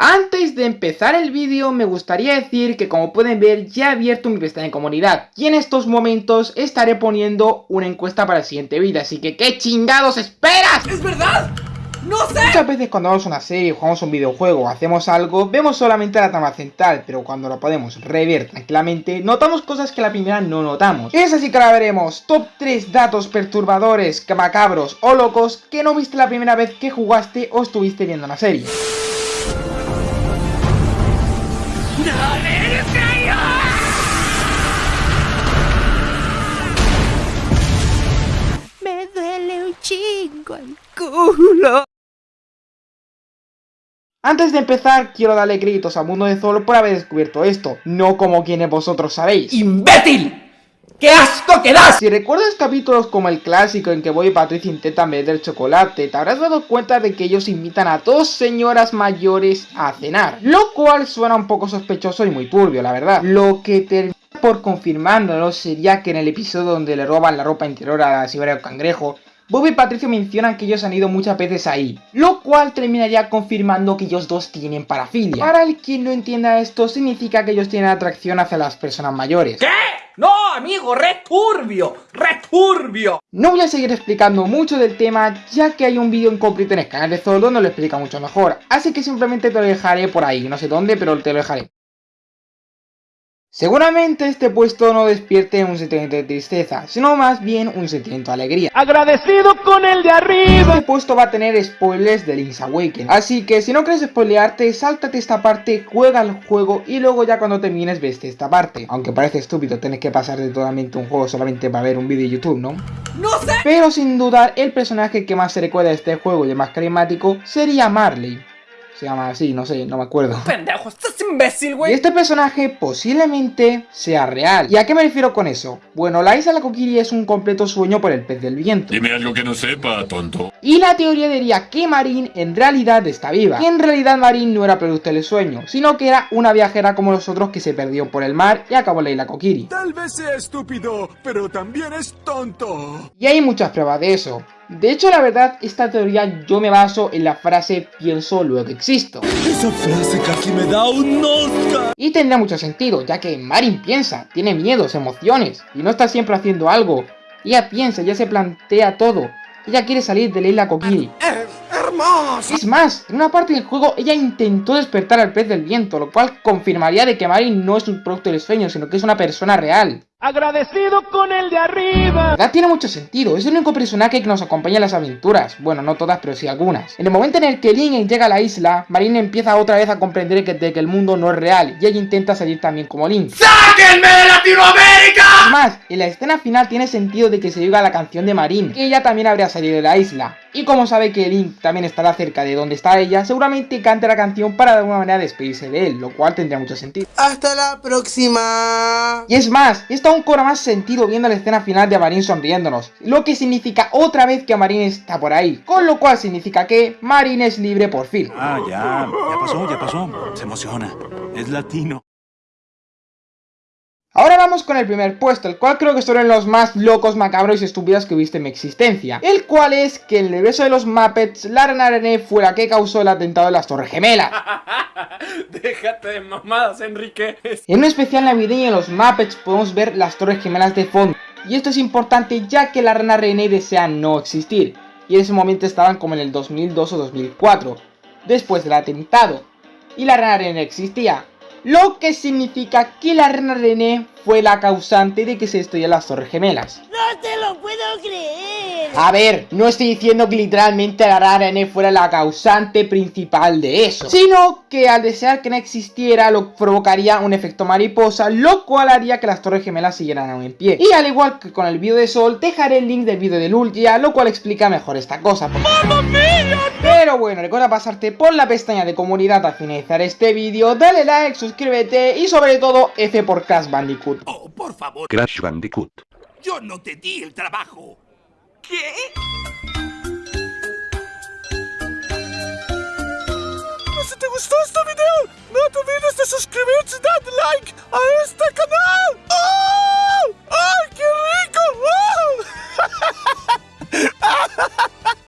Antes de empezar el vídeo me gustaría decir que como pueden ver ya he abierto mi pestaña de comunidad y en estos momentos estaré poniendo una encuesta para el siguiente vídeo, así que ¿qué chingados esperas? ¡Es verdad! ¡No sé! Muchas veces cuando vemos una serie, jugamos un videojuego o hacemos algo, vemos solamente la trama central, pero cuando lo podemos rever tranquilamente, notamos cosas que la primera no notamos. Es así que ahora veremos top 3 datos perturbadores, macabros o locos que no viste la primera vez que jugaste o estuviste viendo una serie. Me duele un chingo el culo. Antes de empezar, quiero darle créditos a Mundo de Zolo por haber descubierto esto, no como quienes vosotros sabéis. ¡Imbécil! ¡Qué asco que das! Si recuerdas capítulos como el clásico en que Boy y Patricia intentan vender chocolate, te habrás dado cuenta de que ellos invitan a dos señoras mayores a cenar, lo cual suena un poco sospechoso y muy turbio, la verdad. Lo que termina por confirmándolo sería que en el episodio donde le roban la ropa interior a la Siberia Cangrejo, Bob y Patricio mencionan que ellos han ido muchas veces ahí, lo cual terminaría confirmando que ellos dos tienen parafilia. Para el que no entienda esto, significa que ellos tienen atracción hacia las personas mayores. ¿Qué? No, amigo, returbio, returbio. No voy a seguir explicando mucho del tema, ya que hay un vídeo en concreto en el canal de Zoro donde lo explica mucho mejor, así que simplemente te lo dejaré por ahí, no sé dónde, pero te lo dejaré. Seguramente este puesto no despierte un sentimiento de tristeza, sino más bien un sentimiento de alegría. Agradecido con el de arriba. Este puesto va a tener spoilers de Link's Awakening, así que si no quieres spoilearte, sáltate esta parte, juega el juego y luego ya cuando termines veste esta parte. Aunque parece estúpido tener que pasar de totalmente un juego solamente para ver un vídeo de YouTube, ¿no? ¡No sé! Pero sin dudar, el personaje que más se recuerda de este juego y el más carismático sería Marley. Se llama así, no sé, no me acuerdo. Pendejo, estás imbécil, Y güey. este personaje posiblemente sea real. ¿Y a qué me refiero con eso? Bueno, la isla de la Kokiri es un completo sueño por el pez del viento. Dime algo que no sepa, tonto. Y la teoría diría que Marin en realidad está viva. Que en realidad Marin no era producto del sueño, sino que era una viajera como los otros que se perdió por el mar y acabó en la isla Kokiri. Tal vez sea estúpido, pero también es tonto. Y hay muchas pruebas de eso. De hecho, la verdad, esta teoría yo me baso en la frase pienso luego existo. Esa frase casi me da un Oscar. Y tendrá mucho sentido, ya que Marin piensa, tiene miedos, emociones, y no está siempre haciendo algo. Ella piensa, ya se plantea todo. Ella quiere salir de la isla Kokiri. Hermoso. Es más, en una parte del juego ella intentó despertar al pez del viento, lo cual confirmaría de que Marin no es un producto del sueño, sino que es una persona real. Agradecido con el de arriba. La tiene mucho sentido, es el único personaje que nos acompaña en las aventuras, bueno, no todas, pero sí algunas. En el momento en el que Link llega a la isla, Marin empieza otra vez a comprender que, de que el mundo no es real, y ella intenta salir también como Link. ¡Sáquenme de Latinoamérica! Es más, en la escena final tiene sentido de que se diga la canción de Marin, que ella también habría salido de la isla. Y como sabe que Link también estará cerca de donde está ella, seguramente cante la canción para de alguna manera despedirse de él, lo cual tendría mucho sentido. Hasta la próxima. Y es más, esto aún cobra más sentido viendo la escena final de Marin sonriéndonos, lo que significa otra vez que Marin está por ahí, con lo cual significa que Marin es libre por fin. Ah, ya, ya pasó, ya pasó. Se emociona. Es latino. Ahora vamos con el primer puesto, el cual creo que son los más locos, macabros y estúpidos que he visto en mi existencia. El cual es que en el universo de los Muppets, la Rana René fue la que causó el atentado de las Torres Gemelas. Déjate de mamadas, Enrique. En un especial navideño de los Muppets podemos ver las Torres Gemelas de fondo. Y esto es importante ya que la Rana René desea no existir. Y en ese momento estaban como en el 2002 o 2004, después del atentado. Y la Rana René existía. Lo que significa que la Rana René fue la causante de que se destruyeran las Torres Gemelas. No te lo puedo creer. A ver, no estoy diciendo que literalmente la Rana René fuera la causante principal de eso, sino que al desear que no existiera lo provocaría un efecto mariposa, lo cual haría que las Torres Gemelas siguieran aún en pie. Y al igual que con el vídeo de Sol, dejaré el link del vídeo de Lugia, lo cual explica mejor esta cosa. Pero bueno, recuerda pasarte por la pestaña de comunidad al finalizar este vídeo, dale like, suscríbete y sobre todo F por Crash Bandicoot. Oh, por favor, Crash Bandicoot. yo no te di el trabajo. ¿Qué? Si te gustó este video, no te olvides de